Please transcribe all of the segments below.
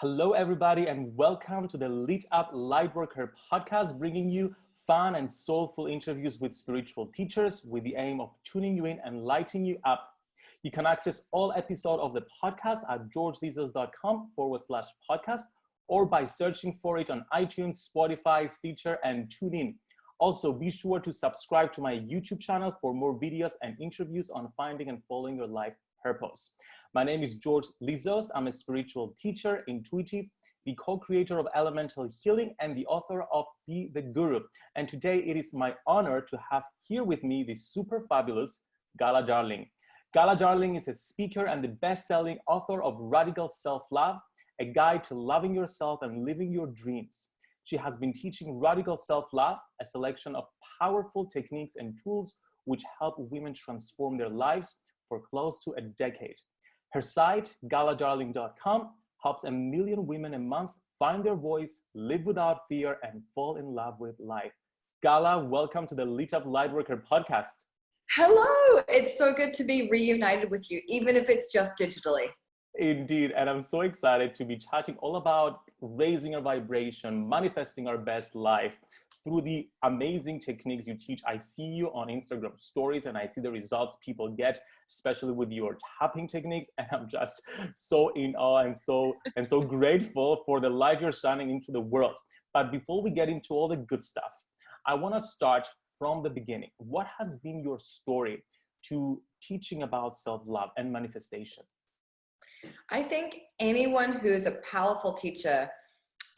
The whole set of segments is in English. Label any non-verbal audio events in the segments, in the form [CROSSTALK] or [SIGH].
Hello, everybody, and welcome to the Lit Up Lightworker podcast, bringing you fun and soulful interviews with spiritual teachers with the aim of tuning you in and lighting you up. You can access all episodes of the podcast at georgelizos.com forward slash podcast or by searching for it on iTunes, Spotify, Stitcher, and TuneIn. Also, be sure to subscribe to my YouTube channel for more videos and interviews on finding and following your life purpose. My name is George Lizos. I'm a spiritual teacher, intuitive, the co-creator of Elemental Healing and the author of Be the Guru. And today it is my honor to have here with me the super fabulous Gala Darling. Gala Darling is a speaker and the best-selling author of Radical Self-Love, a guide to loving yourself and living your dreams. She has been teaching radical self-love, a selection of powerful techniques and tools which help women transform their lives for close to a decade. Her site, galadarling.com, helps a million women a month find their voice, live without fear, and fall in love with life. Gala, welcome to the Lit Up Lightworker podcast. Hello, it's so good to be reunited with you, even if it's just digitally. Indeed, and I'm so excited to be chatting all about raising our vibration, manifesting our best life, through the amazing techniques you teach. I see you on Instagram stories and I see the results people get, especially with your tapping techniques. [LAUGHS] And I'm just so in awe and so, and so grateful for the light you're shining into the world. But before we get into all the good stuff, I want to start from the beginning. What has been your story to teaching about self-love and manifestation? I think anyone who is a powerful teacher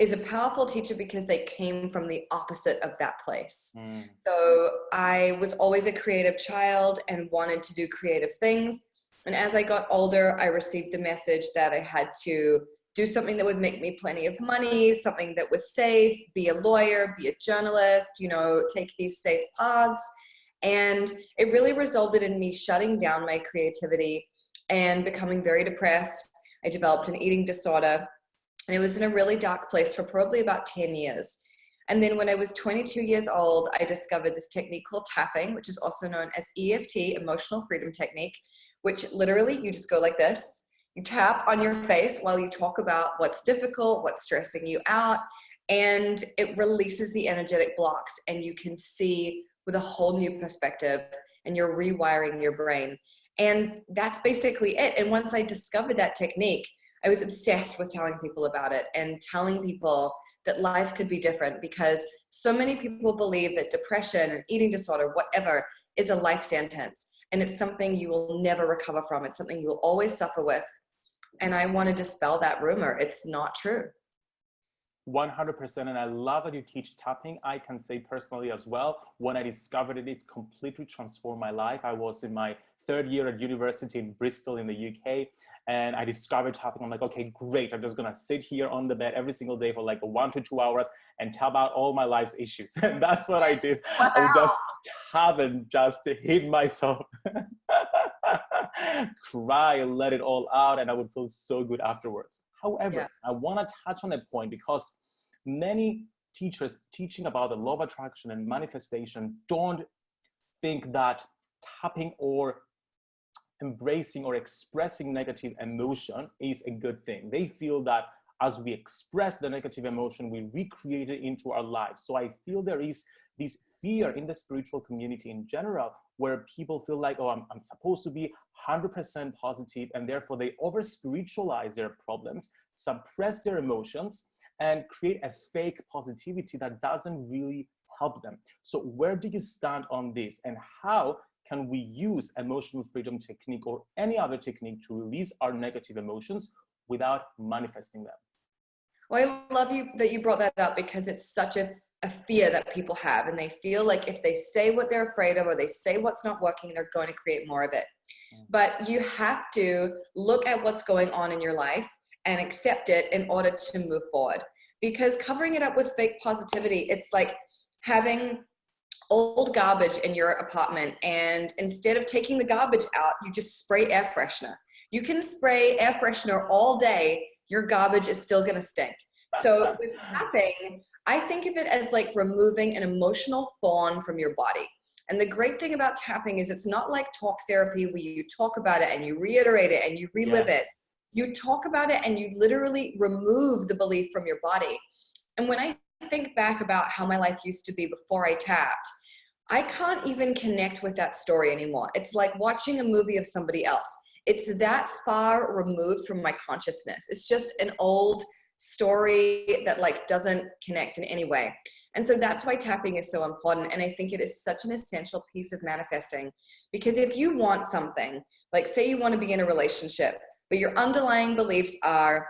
is a powerful teacher because they came from the opposite of that place. Mm. So I was always a creative child and wanted to do creative things. And as I got older, I received the message that I had to do something that would make me plenty of money, something that was safe, be a lawyer, be a journalist, you know, take these safe paths. And it really resulted in me shutting down my creativity and becoming very depressed. I developed an eating disorder and it was in a really dark place for probably about 10 years. And then when I was 22 years old, I discovered this technique called tapping, which is also known as EFT, Emotional Freedom Technique, which literally you just go like this. You tap on your face while you talk about what's difficult, what's stressing you out, and it releases the energetic blocks and you can see with a whole new perspective and you're rewiring your brain. And that's basically it. And once I discovered that technique, I was obsessed with telling people about it and telling people that life could be different because so many people believe that depression and eating disorder, whatever, is a life sentence. And it's something you will never recover from. It's something you'll always suffer with. And I want to dispel that rumor. It's not true. 100% and I love that you teach tapping. I can say personally as well, when I discovered it, it completely transformed my life. I was in my third year at university in Bristol in the UK and I discovered tapping. I'm like, okay, great. I'm just gonna sit here on the bed every single day for like one to two hours and tap out all my life's issues. [LAUGHS] And that's what I did. Wow. I just tap and just hit myself. [LAUGHS] cry let it all out and I would feel so good afterwards. However, yeah. I want to touch on a point because many teachers teaching about the law of attraction and manifestation don't think that tapping or embracing or expressing negative emotion is a good thing. They feel that as we express the negative emotion, we recreate it into our lives. So I feel there is this fear in the spiritual community in general, where people feel like, oh, I'm, I'm supposed to be 100% positive, and therefore they over spiritualize their problems, suppress their emotions, and create a fake positivity that doesn't really help them. So where do you stand on this and how can we use emotional freedom technique or any other technique to release our negative emotions without manifesting them? Well, I love you that you brought that up because it's such a, a fear that people have and they feel like if they say what they're afraid of or they say what's not working, they're going to create more of it. Mm. But you have to look at what's going on in your life and accept it in order to move forward. Because covering it up with fake positivity, it's like having old garbage in your apartment and instead of taking the garbage out, you just spray air freshener. You can spray air freshener all day, your garbage is still gonna stink. So [LAUGHS] with tapping, I think of it as like removing an emotional thorn from your body. And the great thing about tapping is it's not like talk therapy where you talk about it and you reiterate it and you relive yes. it. you talk about it and you literally remove the belief from your body. And when I think back about how my life used to be before I tapped, I can't even connect with that story anymore. It's like watching a movie of somebody else. It's that far removed from my consciousness. It's just an old story that like doesn't connect in any way. And so that's why tapping is so important. And I think it is such an essential piece of manifesting because if you want something, like say you want to be in a relationship, but your underlying beliefs are,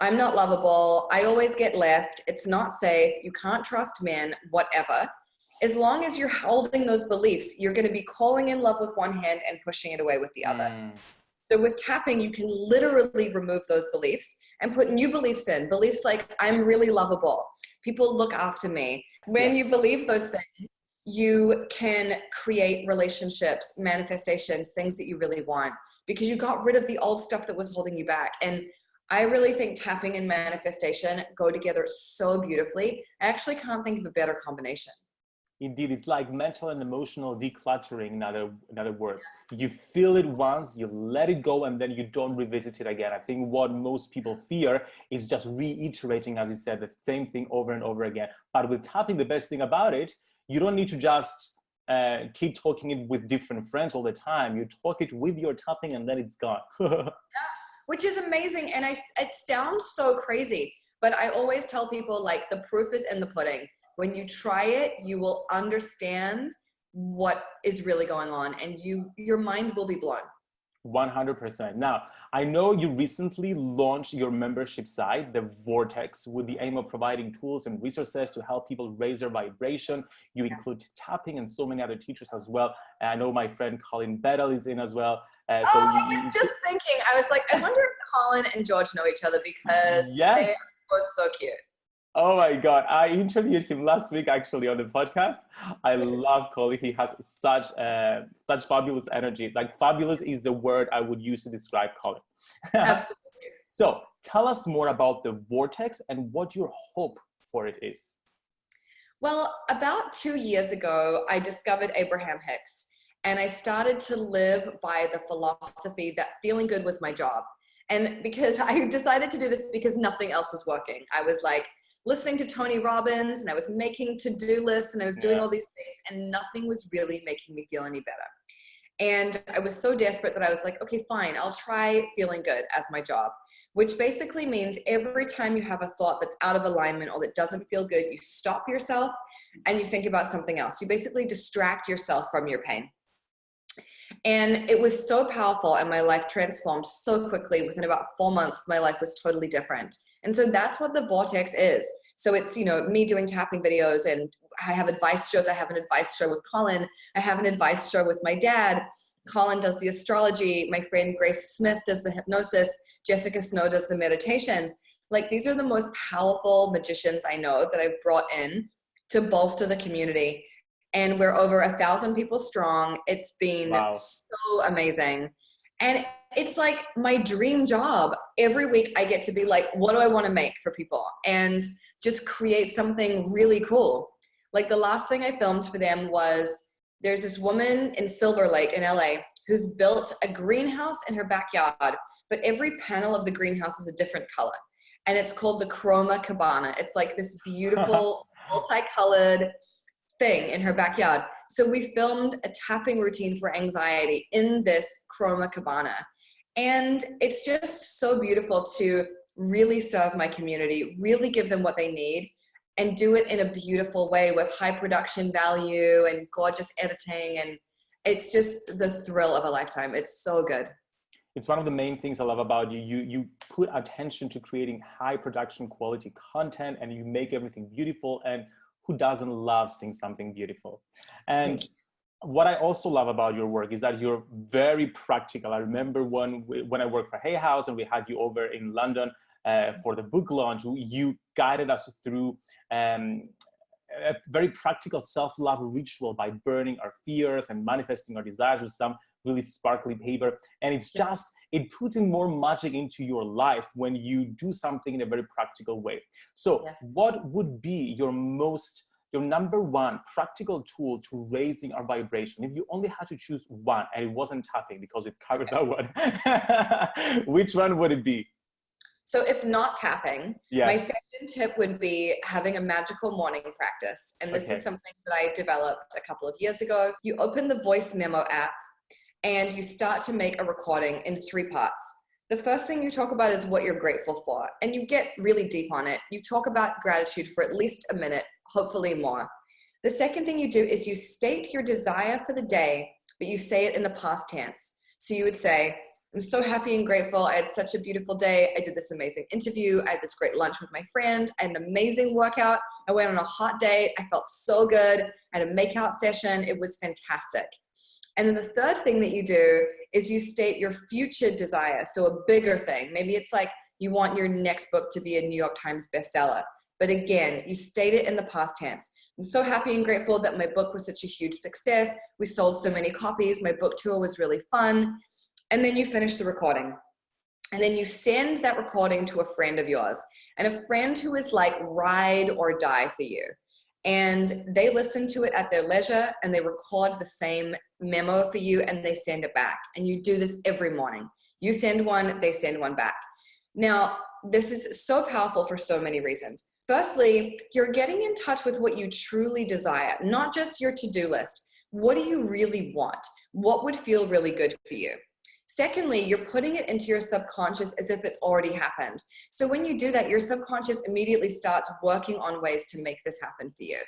I'm not lovable, I always get left, it's not safe, you can't trust men, whatever. As long as you're holding those beliefs, you're going to be calling in love with one hand and pushing it away with the other. Mm. So with tapping, you can literally remove those beliefs and put new beliefs in. Beliefs like, I'm really lovable. People look after me. When you believe those things, you can create relationships, manifestations, things that you really want because you got rid of the old stuff that was holding you back. And I really think tapping and manifestation go together so beautifully. I actually can't think of a better combination. Indeed, it's like mental and emotional decluttering, in other, in other words. You feel it once, you let it go, and then you don't revisit it again. I think what most people fear is just reiterating, as you said, the same thing over and over again. But with tapping, the best thing about it, you don't need to just uh, keep talking it with different friends all the time. You talk it with your tapping and then it's gone. yeah, [LAUGHS] which is amazing. And I, it sounds so crazy, but I always tell people like the proof is in the pudding when you try it, you will understand what is really going on and you your mind will be blown. 100%. Now, I know you recently launched your membership site, The Vortex, with the aim of providing tools and resources to help people raise their vibration. You yeah. include tapping and so many other teachers as well. And I know my friend Colin Bedell is in as well. Uh, so oh, you, I was just thinking, I was like, I wonder if Colin and George know each other because [LAUGHS] yes. they are both so cute. Oh my God. I interviewed him last week actually on the podcast. I love Colin. He has such uh, such fabulous energy. Like fabulous is the word I would use to describe Colin. [LAUGHS] Absolutely. so tell us more about the vortex and what your hope for it is. Well, about two years ago, I discovered Abraham Hicks and I started to live by the philosophy that feeling good was my job. And because [LAUGHS] I decided to do this because nothing else was working. I was like, listening to Tony Robbins and I was making to-do lists and I was doing yeah. all these things and nothing was really making me feel any better. And I was so desperate that I was like, okay, fine, I'll try feeling good as my job, which basically means every time you have a thought that's out of alignment or that doesn't feel good, you stop yourself and you think about something else. You basically distract yourself from your pain. And it was so powerful and my life transformed so quickly. Within about four months, my life was totally different. And so that's what the vortex is. So it's, you know, me doing tapping videos and I have advice shows. I have an advice show with Colin. I have an advice show with my dad. Colin does the astrology. My friend Grace Smith does the hypnosis. Jessica Snow does the meditations. Like these are the most powerful magicians I know that I've brought in to bolster the community. And we're over a thousand people strong. It's been wow. so amazing. And it's like my dream job. Every week I get to be like, what do I want to make for people? And just create something really cool. Like the last thing I filmed for them was there's this woman in Silver Lake in LA who's built a greenhouse in her backyard, but every panel of the greenhouse is a different color. And it's called the Chroma Cabana. It's like this [LAUGHS] beautiful multicolored thing in her backyard. So we filmed a tapping routine for anxiety in this Chroma Cabana. And it's just so beautiful to really serve my community, really give them what they need and do it in a beautiful way with high production value and gorgeous editing. And it's just the thrill of a lifetime. It's so good. It's one of the main things I love about you. You, you put attention to creating high production quality content and you make everything beautiful. And who doesn't love seeing something beautiful? And what I also love about your work is that you're very practical. I remember when, when I worked for Hay House and we had you over in London uh, for the book launch, you guided us through um, a very practical self-love ritual by burning our fears and manifesting our desires with some really sparkly paper. And it's just, it puts in more magic into your life when you do something in a very practical way. So yes. what would be your most your number one practical tool to raising our vibration, if you only had to choose one and it wasn't tapping because we've covered that one, [LAUGHS] which one would it be? So if not tapping, yeah. my second tip would be having a magical morning practice. And this okay. is something that I developed a couple of years ago. You open the voice memo app and you start to make a recording in three parts. The first thing you talk about is what you're grateful for, and you get really deep on it. You talk about gratitude for at least a minute, hopefully more. The second thing you do is you state your desire for the day, but you say it in the past tense. So you would say, I'm so happy and grateful. I had such a beautiful day. I did this amazing interview. I had this great lunch with my friend. I had an amazing workout. I went on a hot date. I felt so good. I had a makeout session. It was fantastic. And then the third thing that you do is you state your future desire. So a bigger thing. Maybe it's like you want your next book to be a New York Times bestseller. But again, you state it in the past tense. I'm so happy and grateful that my book was such a huge success. We sold so many copies. My book tour was really fun and then you finish the recording. And then you send that recording to a friend of yours and a friend who is like ride or die for you. And they listen to it at their leisure and they record the same memo for you and they send it back. And you do this every morning. You send one, they send one back. Now, this is so powerful for so many reasons. Firstly, you're getting in touch with what you truly desire, not just your to-do list. What do you really want? What would feel really good for you? Secondly, you're putting it into your subconscious as if it's already happened. So when you do that, your subconscious immediately starts working on ways to make this happen for you.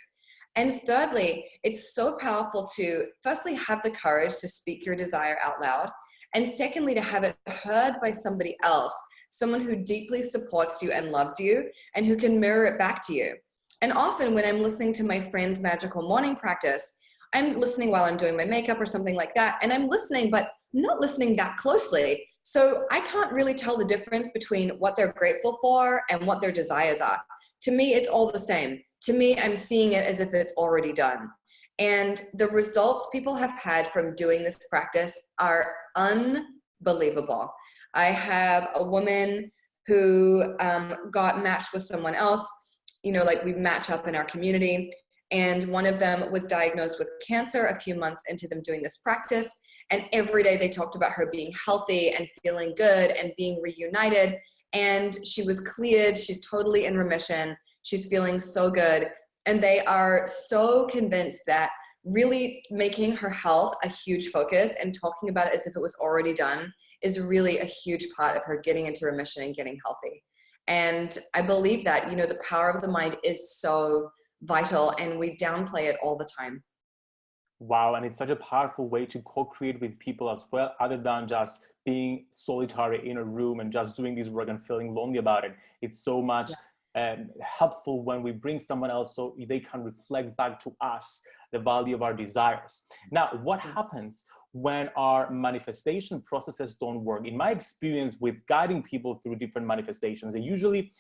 And thirdly, it's so powerful to firstly have the courage to speak your desire out loud. And secondly, to have it heard by somebody else, someone who deeply supports you and loves you and who can mirror it back to you. And often when I'm listening to my friend's magical morning practice, I'm listening while I'm doing my makeup or something like that. And I'm listening, but not listening that closely. So I can't really tell the difference between what they're grateful for and what their desires are. To me, it's all the same. To me, I'm seeing it as if it's already done. And the results people have had from doing this practice are unbelievable. I have a woman who um, got matched with someone else, you know, like we match up in our community and one of them was diagnosed with cancer a few months into them doing this practice. And every day they talked about her being healthy and feeling good and being reunited. And she was cleared. She's totally in remission. She's feeling so good. And they are so convinced that really making her health a huge focus and talking about it as if it was already done is really a huge part of her getting into remission and getting healthy. And i believe that you know the power of the mind is so vital and we downplay it all the time. Wow, and it's such a powerful way to co-create with people as well, other than just being solitary in a room and just doing this work and feeling lonely about it. It's so much yeah. um, helpful when we bring someone else so they can reflect back to us the value of our desires. Now, what yes. happens when our manifestation processes don't work? In my experience with guiding people through different manifestations, they usually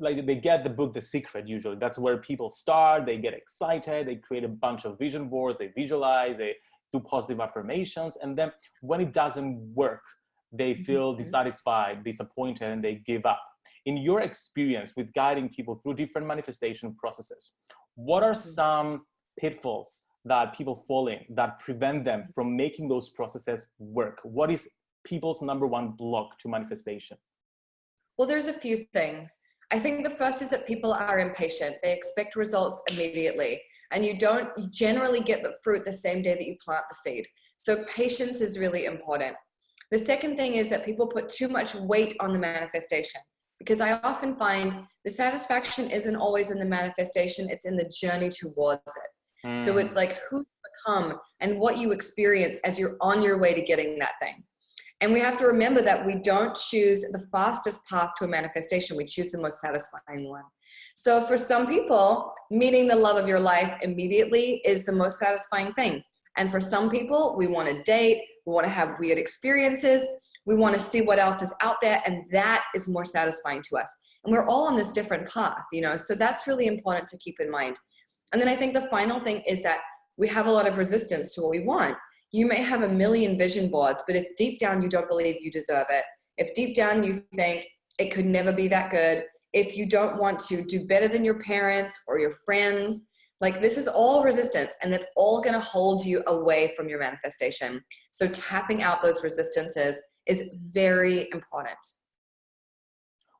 like they get the book The Secret usually. That's where people start, they get excited, they create a bunch of vision boards, they visualize, they do positive affirmations. And then when it doesn't work, they mm-hmm. feel dissatisfied, disappointed, and they give up. In your experience with guiding people through different manifestation processes, what are mm-hmm. some pitfalls that people fall in that prevent them from making those processes work? What is people's number one block to manifestation? Well, there's a few things. I think the first is that people are impatient. They expect results immediately and you don't generally get the fruit the same day that you plant the seed. So patience is really important. The second thing is that people put too much weight on the manifestation because I often find the satisfaction isn't always in the manifestation, it's in the journey towards it. Mm. So it's like who you become and what you experience as you're on your way to getting that thing. And we have to remember that we don't choose the fastest path to a manifestation. We choose the most satisfying one. So for some people, meeting the love of your life immediately is the most satisfying thing. And for some people, we want to date, we want to have weird experiences, we want to see what else is out there, and that is more satisfying to us. And we're all on this different path, you know, so that's really important to keep in mind. And then I think the final thing is that we have a lot of resistance to what we want you may have a million vision boards, but if deep down you don't believe you deserve it, if deep down you think it could never be that good, if you don't want to do better than your parents or your friends, like this is all resistance and that's all gonna hold you away from your manifestation. So tapping out those resistances is very important.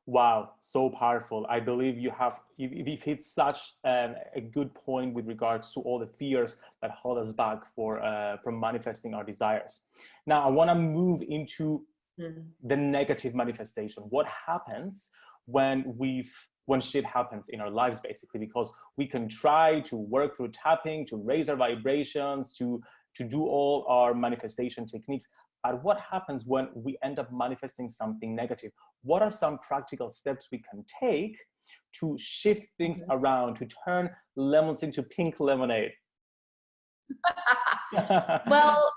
Wow, so powerful. I believe you have, you've hit such um, a good point with regards to all the fears that hold us back for, uh, from manifesting our desires. Now, I wanna move into mm. the negative manifestation. What happens when we've when shit happens in our lives basically because we can try to work through tapping to raise our vibrations to to do all our manifestation techniques but what happens when we end up manifesting something negative what are some practical steps we can take to shift things mm-hmm. around to turn lemons into pink lemonade [LAUGHS] well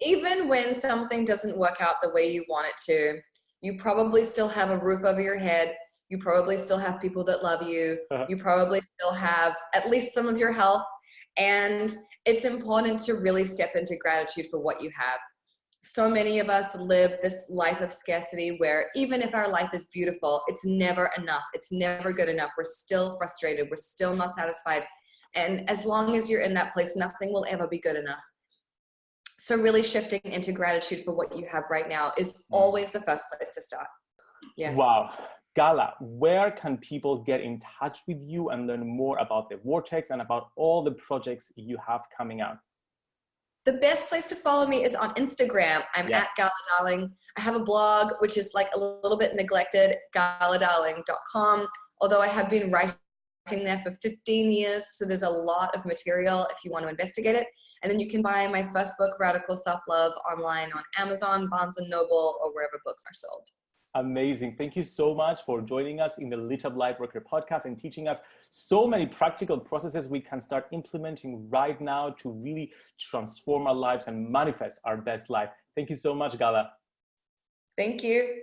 even when something doesn't work out the way you want it to you probably still have a roof over your head. You probably still have people that love you. Uh-huh. You probably still have at least some of your health. And it's important to really step into gratitude for what you have. So many of us live this life of scarcity where even if our life is beautiful, it's never enough. It's never good enough. We're still frustrated. We're still not satisfied. And as long as you're in that place, nothing will ever be good enough. So really shifting into gratitude for what you have right now is mm. always the first place to start. Yes. Wow. Gala, where can people get in touch with you and learn more about the Vortex and about all the projects you have coming out? The best place to follow me is on Instagram. I'm yes. at Gala Darling. I have a blog, which is like a little bit neglected, galadarling.com. Although I have been writing there for 15 years, so there's a lot of material if you want to investigate it. And then you can buy my first book, Radical Self-Love, online on Amazon, Barnes & Noble, or wherever books are sold. Amazing. Thank you so much for joining us in the Lit Up Lightworker podcast and teaching us so many practical processes we can start implementing right now to really transform our lives and manifest our best life. Thank you so much, Gala. Thank you.